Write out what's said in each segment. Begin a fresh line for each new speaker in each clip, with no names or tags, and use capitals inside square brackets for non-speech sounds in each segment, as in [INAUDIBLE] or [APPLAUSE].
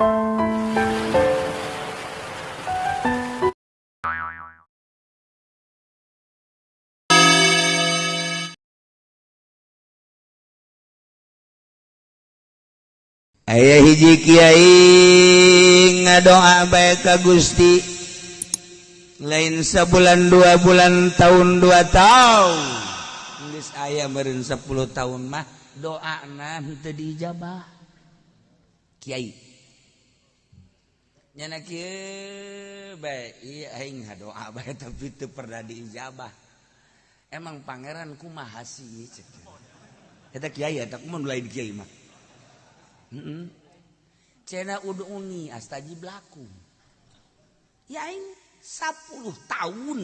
Aya hiji Kyai ngadoa baik ka Gusti. Lain sebulan dua bulan tahun dua tahun. Tulis ayah meren 10 tahun mah doa nanti teu diijabah. Kiai. nyana doa tapi teu pernah diijabah. Emang pangeran kumaha sih eta kiai eta kumaha mulai di kiai mah? Heeh cenah uduni astaji blaku. Ya aing 10 tahun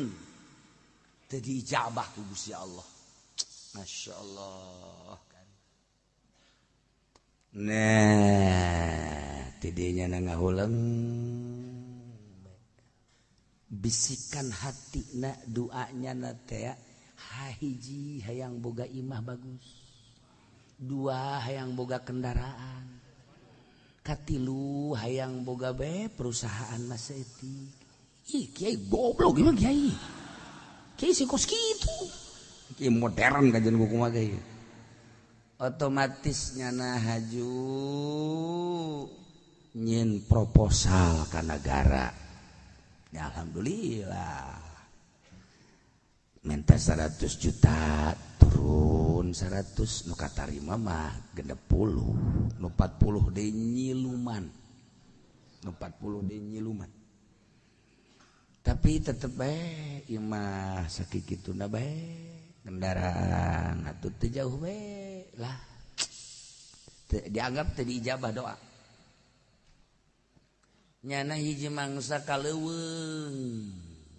teu diijabah ku Gusti Allah. Masya Allah. Nah. tidinya na ngahuleng bisikan hati na duanya na teh hahiji hayang boga imah bagus dua hayang boga kendaraan katilu hayang boga be perusahaan mas etik ih kiai goblok gimana kiai. Kiai si kos gitu kiai modern kajian buku mah kiai. Otomatisnya nah haju. Nyin proposal ke negara ya alhamdulillah. Minta 100 juta turun 100 nuka tarima mah genep puluh. Nu 40 de nyiluman. Nu 40 de nyiluman. Tapi tetep baik imah sakit gitu na baik kendaraan atau jauh baik lah. Dianggap tadi ijabah doa nyana hiji mangsa kaleweng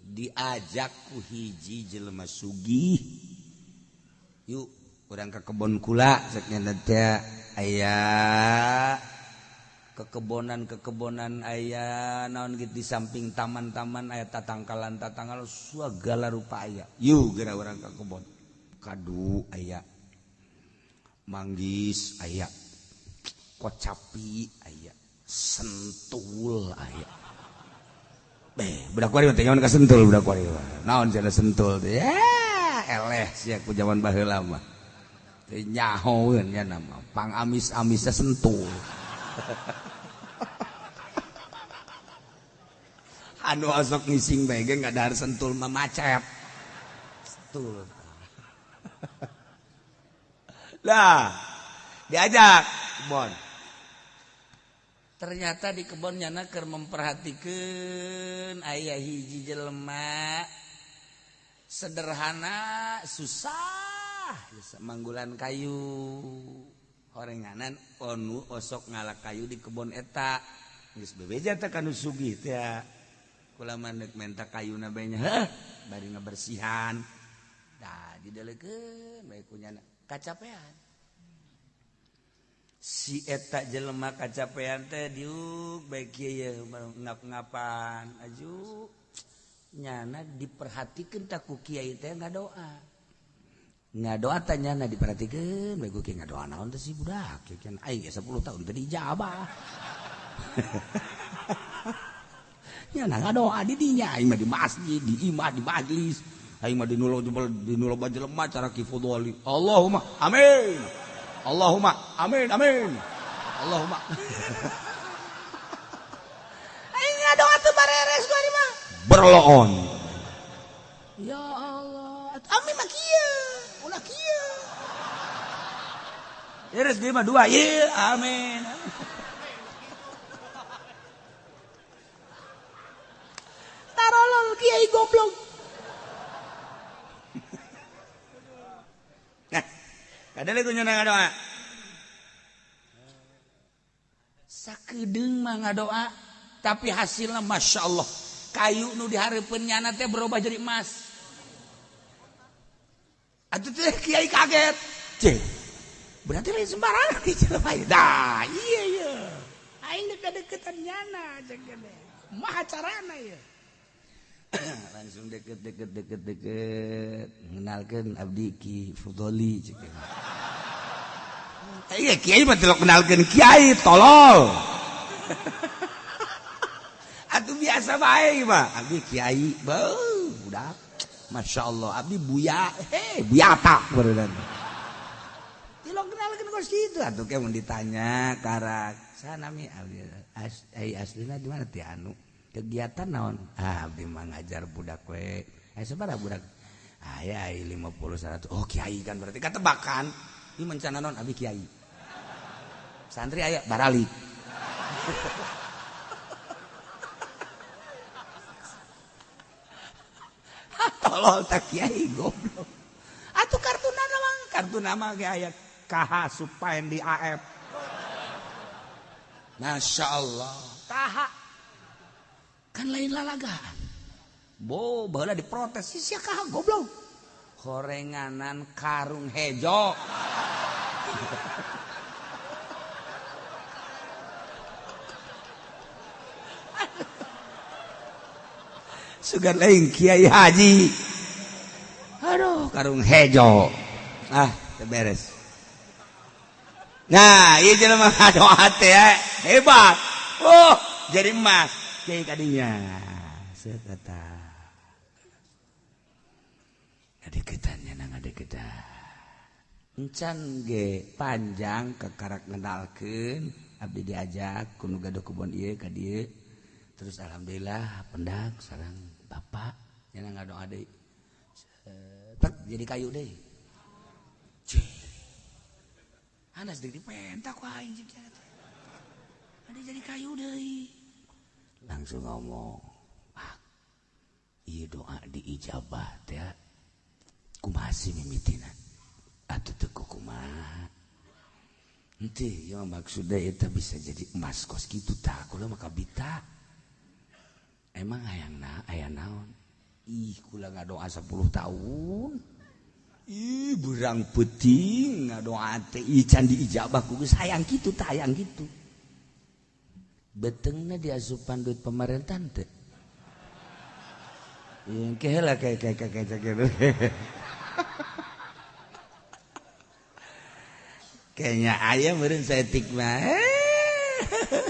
diajak ku hiji jelema sugih yuk kurang ke kebon kula seknya nanti ayah kekebonan kekebonan ayah naon gitu di samping taman-taman ayah tatangkalan tatangkal segala rupa ayah yuk gara orang ke kebon. Kadu ayah manggis ayah kocapi ayah sentul aya eh budak kuari teh nyaman ka sentul budak kuari naon cenah sentul teh? Eh, eleh sia ku zaman baheula mah. Teh nyahoeun nya nama pang amis-amisna sentul. [LAUGHS] Anu asok ngising bae ge ngadahar sentul mah macet. Sentul. [LAUGHS] Lah diajak bon. ternyata di kebon nyanaker memperhatikan. Ayah hiji jelema. Sederhana susah. Manggulan kayu. Orenganan onu osok ngalak kayu di kebon eta. Geus bebeja teh kanu sugih teh kulama deuk menta kayu nabanya heh bari ngabersihan. Da didelekeun bae kunyana kacapean. si eta jelema kacapean teh diuk baik kieu ngap-ngapan. Aju nyana diperhatikan tak ku kiai teh ngadoa. Ngadoa tanyana diperhatikan baik ku kiai ngadoa naon teh si budak. Kieu kan aing ge 10 tahun tadi jabah [LAUGHS] nyana ngadoa di dinya aing mah di masjid di imah di majlis. Aing mah di nulo di nulo bajelema cara kifudoli Allahumma amin. Allahumma amin amin. Allahumma.
Aing doa teu bareres gua di mah
berloon.
Ya Allah. Amin mah kieu ulah kieu
Iris dia mah dua. Ye amin.
Tarolol kiai goblok
Nah, kadang itu nyana doa. Sakedeng mah ngadoa, tapi hasilnya masya Allah kayu nu diharapkan nyana teh berubah jadi emas. Atuh teh kiai kaget. Cek, berarti lain sembarangan di ieu. Dah, iya iya.
Aing deket-deketan nyana cek gede Maha carana ya [COUGHS]
langsung deket deket deket deket mengenalkan abdi ki Fudoli cek
Kiai kenalkan Kiai tolol. [LAUGHS]
Aduh biasa baik mah. Abdi Kiai Beuh, budak. Masya Allah Abdi buya. Hei buya tak berudan Tilo kenalkan kos gitu Aduh kayak mau ditanya Karak Sana mi Abdi as, Eh aslinya di mana? Ti anu Kegiatan naon? Ah, Abdi mah ngajar budak we. Eh sebarah budak. Ayah 50 100 Oh Kiai kan berarti kata bakan. Ini mencana non Abdi Kiai. santri aya barali. Tolol tak kiai goblok. Atau kartu nama kartu nama kayak aya kaha supaya di AF Masya Allah. Kaha kan lain lalaga, bo bala diprotes. Si sia KH goblok. Gorenganan karung hejo. sugar lain Kiai Haji. Aduh karung hejo. Ah beres. Nah iya jelema doa teh hebat. Oh jadi emas. Kiai kadinya sekata ada ketannya nang ada ketan encan ge panjang ke karak ngendalkeun abdi diajak kunu gaduh kebon ieu ka dieu. Terus alhamdulillah pendak sarang bapak jangan nggak dong adik eh, Ter, jadi kayu deh. Anda sedikit pentak ku aing Ada jadi kayu deh. Langsung ngomong ah, Iya doa diijabat ya. Kumasi mimitina Atau teku kumaha Nanti yang maksudnya itu bisa jadi emas kos gitu tak? Kalau maka bita. emang aya na aya naon? Ih kula ngadoa 10 tahun. Ih berang peting ngadoa teh. Candi ijabah ku sayang gitu tayang gitu betengna dia asupan duit pemerintah teh. Yang kehela kayak kayak kayak kayak kayak [LAUGHS] kayaknya ayam meren saya tikma [LAUGHS]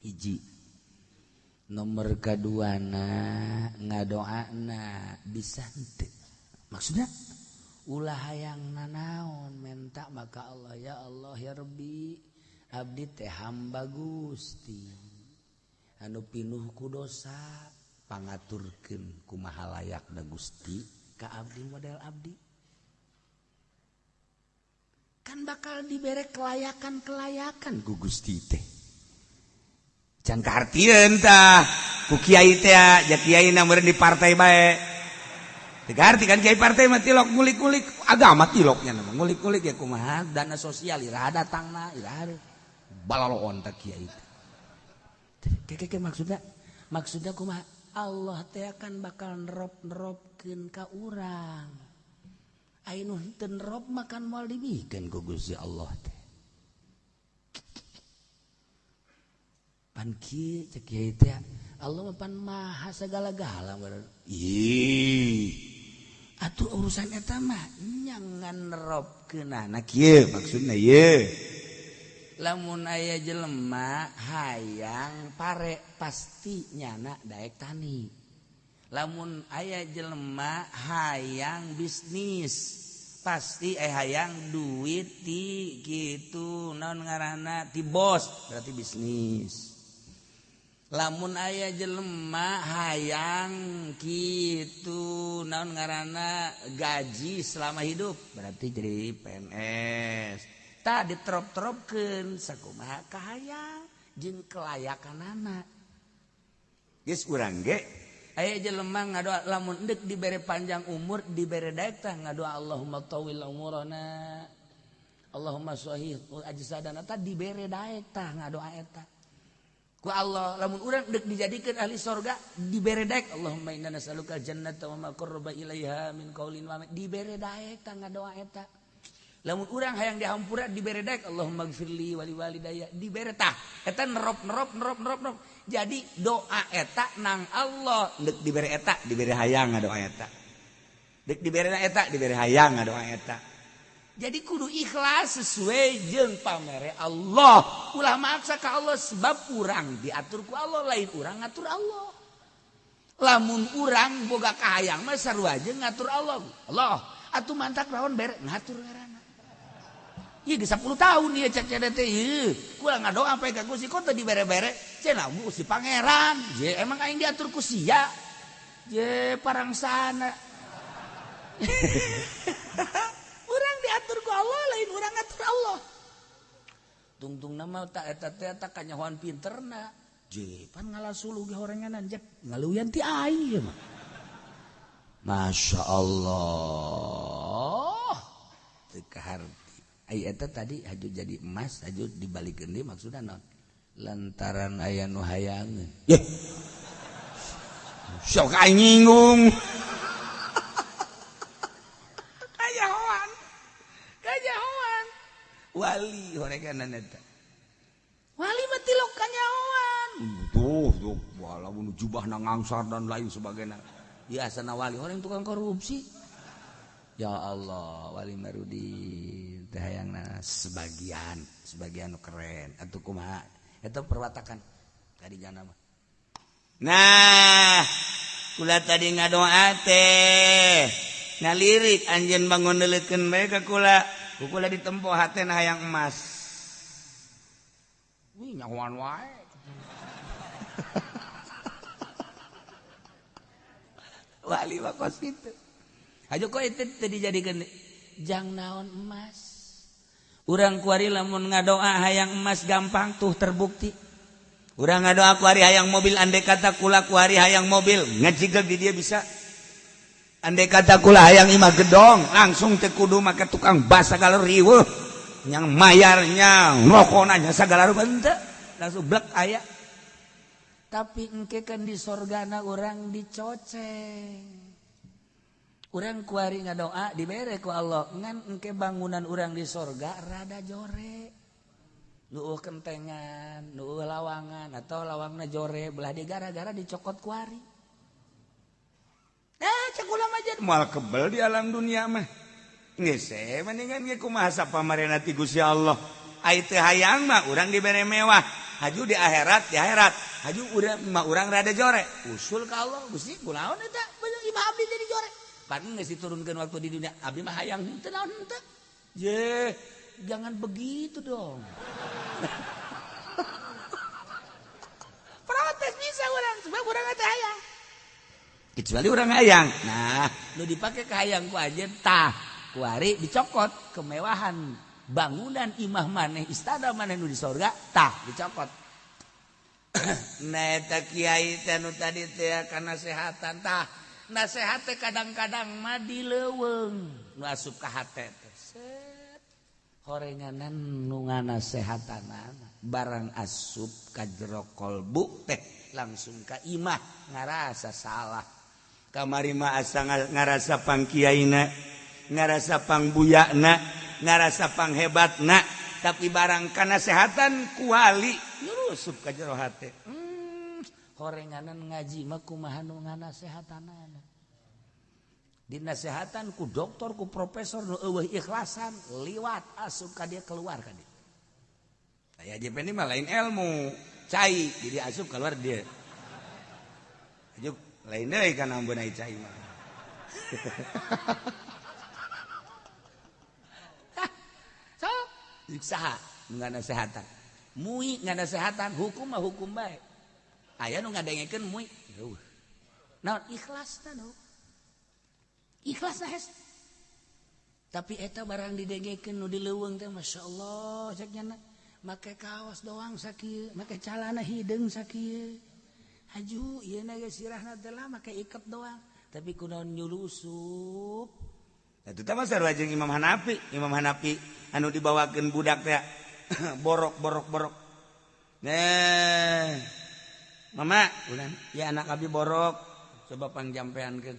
hiji nomor kaduana ngadoana bisa maksudnya ulah hayang nanaon menta maka Allah ya Allah yabi Abdi teh hamba Gusti. Anu pinuh kudosa pangaturkeun kumaha layakna Gusti. Ka Abdi model Abdi. kan bakal diberi kelayakan-kelayakan. Gugus tite. teh. Can kehartintah ku Kyai jadi ja Kyai nomor di partai baik diganti kan kiai partai mati lok ngulik-ngulik. Agama tiloknya nama ngulik-ngulik ya kumaha. Dana sosial ira datangna ira balaloon ta Kyai teh maksudnya? Maksudnya kumaha? Allah teh akan bakal nerop-neropkeun ka urang. Rob makan mal dibikin ku Gusti Allah teh. Pan kieu cek teh Allah pan maha sagala-gala Ih. Atuh urusan eta mah nyangan robkeunana kieu maksudna ye Lamun aya jelema hayang pare pasti nyana daek tani. lamun ayah jelema hayang bisnis pasti eh hayang duit ti gitu. Non ngarana ti bos berarti bisnis. Lamun ayah jelema hayang gitu. Non ngarana gaji selama hidup berarti jadi PNS tak diterop-teropkan sakumaha kahayang jin kelayakan anak Yes, urang ge? aya jelemah ngadoa lamun dek diberi panjang umur diberi tah ngadoa Allahumma tawil umurana. Allahumma sahih ajsadana tadi diberi tah ngadoa eta. Ku Allah lamun urang dek dijadikan ahli sorga diberi daek Allahumma inna nas'aluka jannata wa ma qarraba ilaiha min qaulin wa diberi tah ngadoa eta. Lamun urang hayang dihampura dibere daek Allahumma gfirli wali walidaya dibere tah. Eta nerop nerop nerop nerop nerop. jadi doa etak nang Allah. Dek diberi etak diberi hayang doa etak dek diberi etak diberi hayang doa etak jadi kudu ikhlas sesuai jeng pamere Allah. Ulah maksa ke Allah sebab urang diatur ku Allah lain urang ngatur Allah. Lamun urang boga kahayang mah sarua aja ngatur Allah. Allah atuh mantak lawan bere ngatur ngaran. Iya di 10 tahun dia cek teh ieu kula ngadoa sampai ka Gusti kota di bere-bere cenah Gusti pangeran. Je emang aing diatur sia je parang sana. [LAUGHS] Urang diatur ku Allah lain urang ngatur Allah. Tungtung nama tak eta teh tak kanyahoan pinterna je pan ngalasulu ge horenganan je ngaluyan ti aing mah. Masya Allah. Tekahar eta tadi haju jadi emas haju dibalik gede maksudnya non. Lantaran ayah nu hayang. Yeah. sok nyinggung. [LAUGHS]
Kajahoan kajahoan
wali horeganan eta.
Wali mati lo kajahoan
tuh tuh walaupun jubah nangangsar dan lain sebagainya. Ya sana wali. Orang tukang korupsi. Ya Allah wali marudi. Yang sebagian sebagian keren. Atau kuma itu perwatakan. Tadi jangan nama nah kula tadi ngadoa teh. Ngalirik anjen bangun delitkan mereka kula. Kula ditempo hati nah yang emas. Wih nyawan wae. [LAUGHS] Wali wakos itu. Aja kok itu tadi jadikan jang naon emas urang kuari lamun ngadoa hayang emas gampang tuh terbukti. Urang ngadoa kuari hayang mobil andai kata kula kuari hayang mobil ngajigeg di dia bisa. Andai kata kula hayang imah gedong langsung tekudu maka tukang basa kalau riweuh. Yang mayarnya ngokonanya segala rupa ente langsung blek ayah tapi engke kan di sorgana orang dicoceng. orang kuari ngadoa dibere ku Allah. Ngan engke bangunan orang di sorga rada jore. Nuuh kentengan nuuh lawangan atau lawangna jore belah di gara-gara dicokot kuari. Eh cek ulama aja. Mual kebel di alam dunia mah. Ngese mendingan ge kumaha pamarena ti Gusti Allah. Ai teu hayang mah urang dibere mewah. Haju di akhirat di akhirat. Haju urang mah urang rada jore. Usul ka Allah Gusti kunaon eta bener imah abdi jadi jore. Pan geus diturunkeun waktu di dunia? Abdi mah hayang. Henteu naon ye jangan begitu dong. [LAUGHS]
Protes bisa orang sebab orang teh hayang.
Kecuali orang hayang. Nah lu dipakai ke hayang ku aja tah kuari dicokot kemewahan. Bangunan imah maneh istana maneh nu di sorga tah dicokot. [COUGHS] Nah kiai nu tadi teh kana sehatan tah nasehat kadang-kadang madi leweng nuasup ka horenganan nunga nasehatan barang asup ka jero kolbu teh langsung ka imah ngarasa salah. Kamari mah asa ngarasa pangkiaina ngarasa pangbuyana ngarasa panghebatna tapi barang kana sehatan kuali nyurusup ka jero hate. Hmm. Horenganan ngaji mah kumaha nu nganasehatanan dinasehatan ku dokter ku profesor nu eueuh ikhlasan liwat asup ka dia keluar ka dia. Aya JP ini mah lain ilmu. Cai jadi asup keluar dia. Ajuk lain deui kana ambeun ai cai mah. [LAUGHS] So? Saha nganasehatan. Mui nganasehatan hukum mah hukum bae aya nu ngadengekeun muy. Naon? Ikhlas nu. Ikhlas nah tapi eta barang didengekeun nu dileuweung teh masyaallah cek make kaos doang sakieu make calana hideung sakieu haju ieu na ge sirahna teh lah make ikat doang. Tapi kunaon nyulusup itu mah sarua jeung Imam Hanafi. Imam Hanafi anu dibawakeun budak teh [COUGHS] borok borok borok. Nah Mama. Ulan ya anak abi borok. Coba pangjampean kan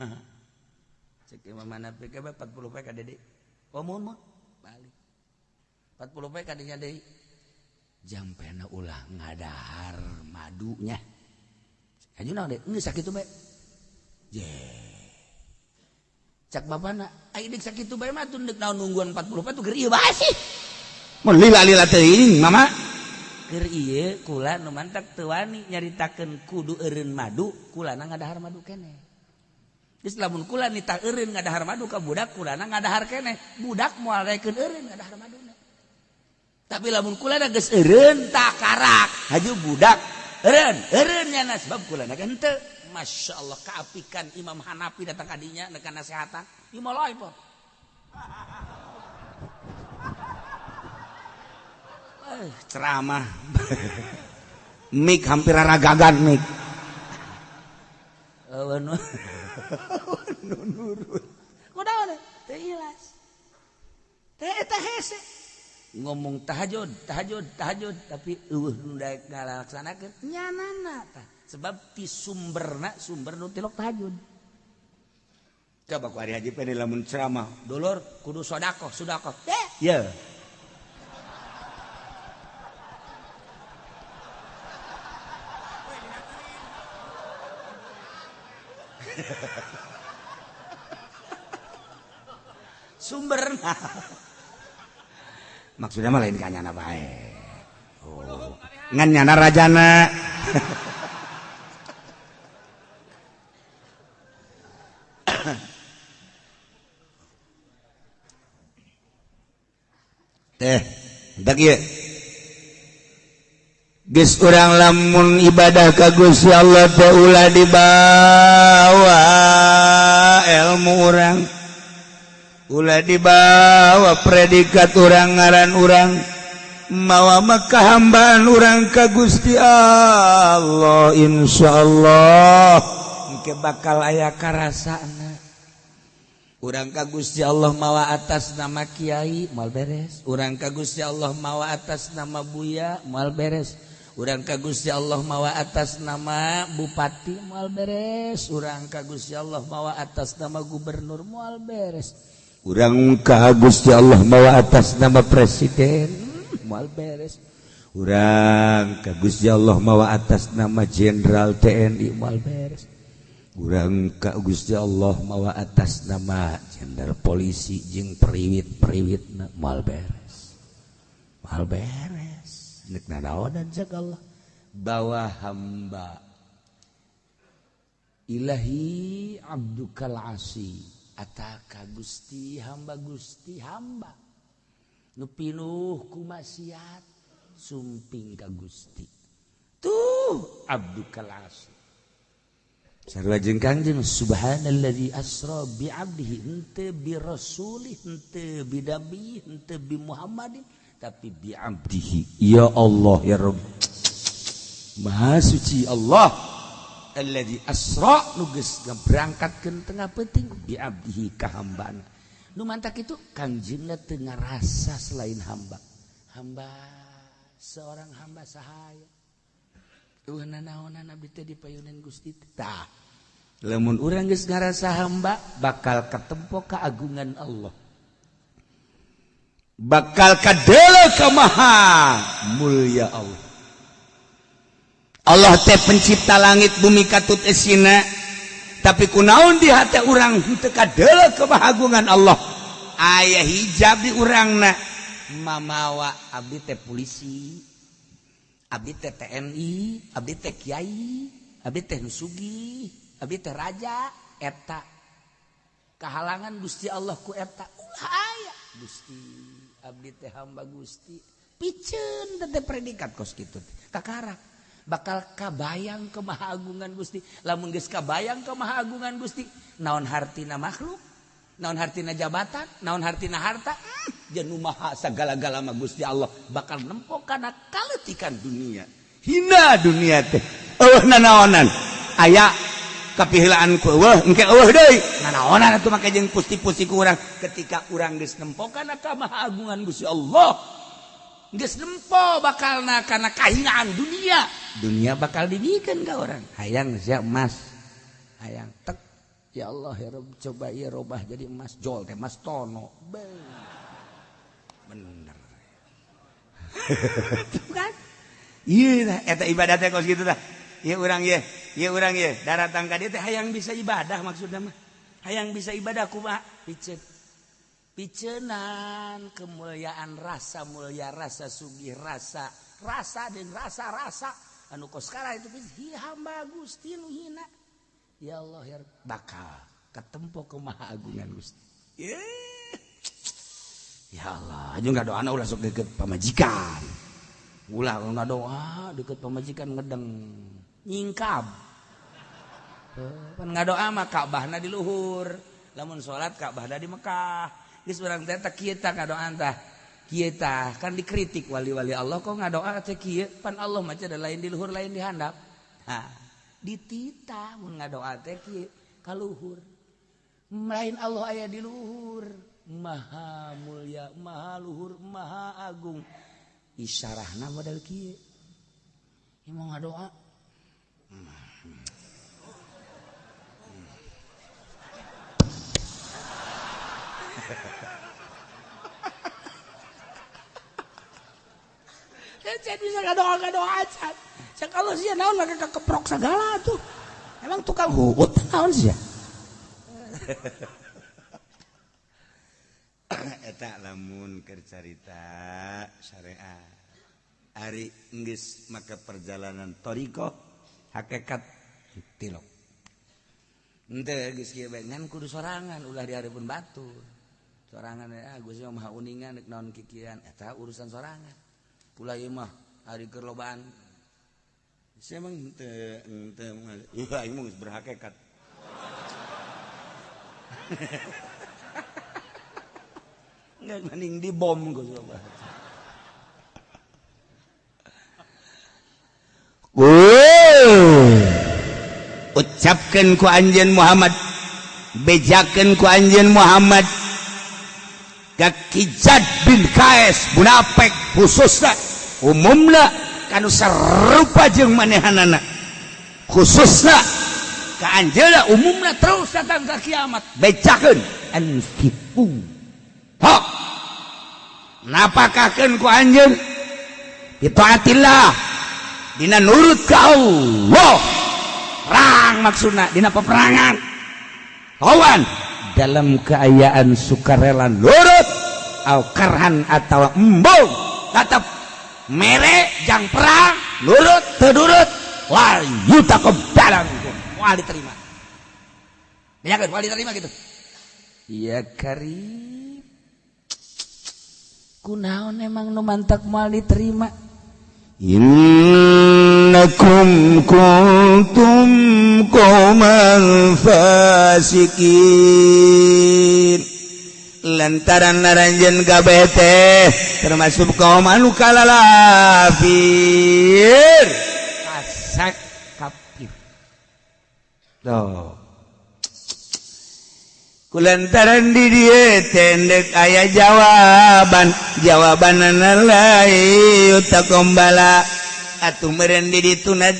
[LAUGHS] cek mama napi ke 40 pe ka Dede. oh mohon mah balik. 40 pek adanya deui. jampena ulah ngadahar madunya. Aja nang deh ini sakit tuh baik je cak bapak nak ayo dek sakit tuh baik mah. Tuh dek naon nungguan 40 pek tuh geri basi mau lila lila teuing mama. akhir iye kula nu mantak tewani nyaritakan kudu erin madu kulana ngadahar madu kene Geus lamun kula nita erin ngadahar madu ka budak kulana ngadahar kene budak moal rekeun erin ngadahar madu tapi lamun kula geus erin takarak haju budak erin eureun nya sebab kulana kan teu Masya Allah keapikan Imam Hanafi datang kadinya nekan nasihatan. Imam loh ceramah. [LAUGHS] Mik hampir ragagan mik. Ngomong tahajud tahajud tahajud tapi uh ngalaksanakeun. Nyanana tah. Sebab di sumberna sumber nu tilok tahajud. Coba ku hari haji pede lamun ceramah. Dulur kudu sodako sodako eh ya [LAUGHS] sumber. Maksudnya mah lain kanyana bae. Oh. ngan nyana rajana. [LAUGHS] Teh dak Ges orang lamun ibadah kagus ya Allah taula dibawa ilmu orang Ulah dibawa predikat orang ngaran orang mawa makahambaan orang ka Gusti Allah insyaallah. Engke bakal aya karasana. Urang ka Gusti Allah mawa atas nama Kiai mal beres. Urang ka Gusti Allah mawa atas nama Buya mal beres. Urang kagusya Allah mawa atas nama Bupati mual beres, urang kagusya Allah mawa atas nama Gubernur mual beres. Urang kagusya Allah mawa atas nama Presiden mual beres. Urang kagusya Allah mawa atas nama Jenderal TNI mual beres. Urang Gusti Allah mawa atas nama Jenderal Polisi jeung periwit-periwit mual beres. Mual beres. dan Allah? Bahwa hamba. Ilahi Abdukal Asi. Ataka Gusti hamba Gusti hamba. Nupinuh ku maksiat sumping ka Gusti. Tuh Abdukal Asi. Sarwa jeung Kangjeng subhanalladzi asra bi abdihi henteu bi rasulih henteu bi nabi henteu bi Muhammadin. Tapi bi abdihi. Ya Allah ya rabb. Maha suci Allah. Alladzi asra nu geus ngaberangkatkeun tengah penting. Bi abdihi ka nu mantak itu kangjengna teu ngarasa selain hamba. Hamba seorang hamba sahaya. Lemun oranggarasa hamba bakal ketempo keagungan Allah bakal kadela kemaha mulia Allah. Allah teh pencipta langit bumi katut esina. Tapi kunaun di hati orang hente kadela kebahagungan Allah. Ayah hijab di orang na mamawa abdi teh polisi abdi teh TNI abdi teh kiai abdi teh nusugi abdi teh raja eta. Kehalangan gusti Allah ku eta. Ulah ayah gusti. Abdi teh hamba Gusti. Piceun teh predikat kos kitu kakara bakal kabayang kemahagungan Gusti. Lamun geus kabayang kemahagungan Gusti naon hartina makhluk naon hartina jabatan naon hartina harta hmm, [CLEARS THROAT] jeung maha sagala-gala mah Gusti Allah bakal nempo kana kaletikan dunia. Hina dunia teh. Eueuh nanaonan aya kepihilaan ku eueuh engke eueuh deui. Nanaonan atuh make jeung pusti-pusti ku urang? Ketika urang geus nempo kana kamahagungan Gusti Allah geus nempo bakalna kana kahinaan dunia. Dunia bakal digikeun ka urang? Hayang sia emas. Hayang tek. Ya Allah ya Rabb coba ieu robah jadi emas. Jol teh emas tono. Bener. [LAUGHS] Kan? Iya eta ibadatnya kos gitu dah. Iya urang ya. ya orang ya daratan ka dia teh hayang bisa ibadah maksudna mah. Hayang bisa ibadah kumaha piceun picenan kemuliaan rasa mulia rasa sugih rasa. Rasa dan rasa rasa. Anu kos sekarang itu hi hamba Gusti nu hina. Ya Allah ya bakal ketempo kumaha agungan Gusti ya Allah aja nggak doa ulah sok deket pamajikan. Ulah nggak doa deket pamajikan ngedeng. nyingkab. Eh, Pan ngadoa mah Ka'bahna di luhur. Lamun salat Ka'bahna di Mekah. Geus urang teh teh kieu tah entah tah. Kan dikritik wali-wali Allah kok ngadoa teh kieu? Pan Allah macam ada lain di luhur lain di handap. Nah ditita mun ngadoa teh kieu? Ka luhur. Lain Allah aya di luhur. Maha mulia maha luhur maha agung. Isyarahna modal kieu. Emang ngadoa doa
bisa nggak doa nggak doa aja kalau sih naon lagi keprok segala tuh. Emang tukang huut naon sih ya? [COUGHS]
Eta lamun kercarita syariah. Hari Inggris maka perjalanan toriko hakekat tilok. Ngan kudu sorangan ulah di pun batu. Sorangan ya Agus mah uningan dek naon kikian. Eh, Eta urusan sorangan. Pula ieu mah hari kerlobaan. Saya emang teu teu [LAUGHS] iya ieu mah berhakikat [LAUGHS] nggak mending dibom Gus ucapkan ku Anjen Muhammad. Bejakan ku Anjen Muhammad. Kakijat bin KS munafik khususnya. Umumna kanu serupa jeung manehanana. Khususna ka anjeuna umumna terus datang ka kiamat. Bejakeun anfiqu ha! Napakakeun ku anjeun ditaatillah dina nurut ka Allah. Perang maksudna dina peperangan. Kawan dalam keayaan sukarela nurut au karhan atau embung tetap mere jang perang nurut terdurut wal yutakob dalam. Wal diterima. Ya kan wal diterima gitu. Iya karib. Kunaon emang nu mantak mal diterima إنكم كنتم قوما فاسقين. lantaran naranjen gabete termasuk kaum anu kalalafir asak kafir Tuh. lantaran did tendek ayah jawaban. Jawaban kombala atuh meren did tuna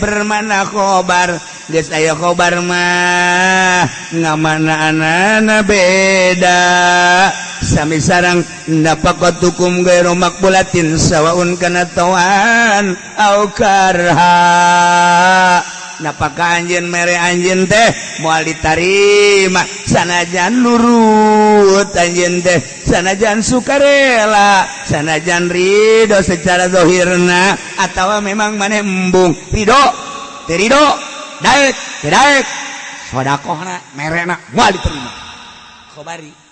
bermana khobar. Geus aya khobar mah Ngamana anana beda. Sami sarang dapat hukum geromak bulatin sawaun kana tawan au karha napakah anjin mere anjin teh mual ditarima. Sanajan nurut anjin teh sanajan sukarela sanajan ridho secara dohirna atau memang maneh embung ridho terido daek daek. Sodakohna merena mual diterima. Khobari.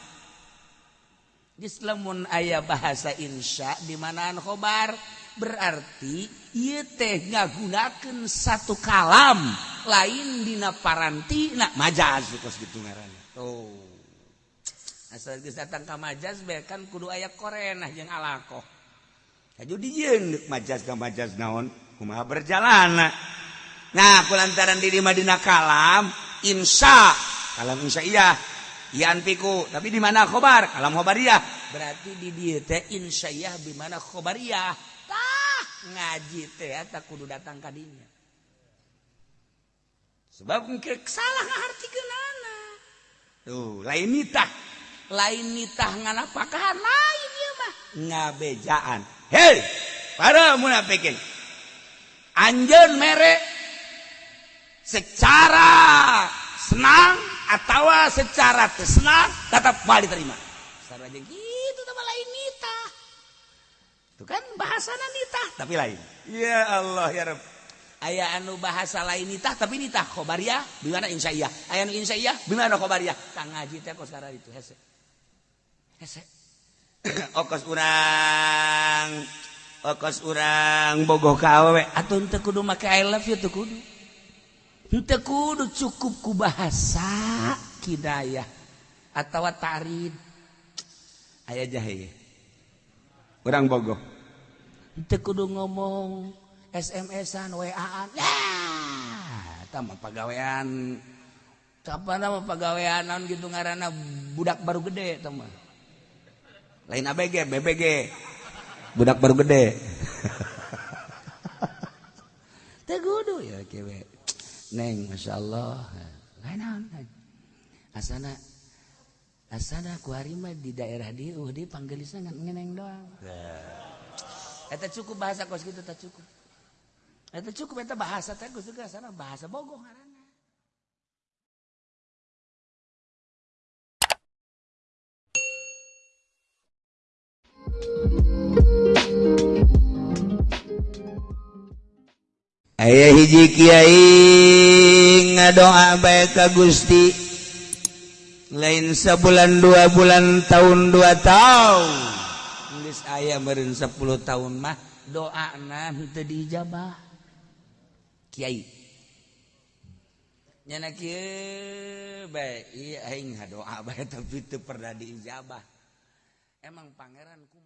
Islam ayah bahasa insya di mana khobar? berarti ia teh ngagunakan satu kalam lain dina paranti nak majaz kos gitu ngaranna. Tuh. Asal geus datang ka majaz bae kan kudu aya korenah jeung alaqoh haju dijieun deuk majaz ka majaz naon kumaha berjalana nah kulantaran diri madina kalam insya kalam insya iya Yan piku tapi di mana khobar? Kalam khobariyah. Berarti di dieu teh insya'ah di mana khobariyah? ngaji teata kudu datang tadinya sebab mungkin salah arti kenana tuh lain nitah. Lain nitah ngana pakahan lain ya mah. Ngabejaan. Hei para munafikin. Anjen merek secara senang atau secara tersenang tetap balik terima. Secara rezeki Tuh kan bahasa nitah tapi lain. Ya Allah ya Rabb. Aya anu bahasa lain nitah tapi nitah khobariyah bimana insya'iyah. Aya anu insya'iyah bimana khobariyah. kang ngaji teh kos sekarang itu hese. Hese. [COUGHS] Okos urang. Okos urang bogoh ka awewe. Atun teu kudu make I love you teu kudu. Teu kudu cukup ku bahasa kidayah atawa tarid. Aya jahe. orang Bogor. Kudu ngomong SMS-an WA-an. Ya! waan pegawaian apa nama pegawaian non gitu ngarana budak baru gede teman lain ABG BBG budak baru gede. [LAUGHS] Tegudu ya kewe neng masya Allah. Lain asana Asana ku harimah di daerah di uh, di panggelisan ngeneng doang. Eta cukup bahasa kos gitu tak cukup. Eta cukup eta bahasa teh Gus juga sana bahasa Bogor ngaranna. Ayah hiji kiai ngadoa baik ka Gusti lain sebulan dua bulan tahun dua tahun. Inggris ayah meureun 10 tahun mah doa nah itu dijabah Kiai. Nyana kieu bae iya aing doa bae tapi teu pernah diijabah. Emang pangeran ku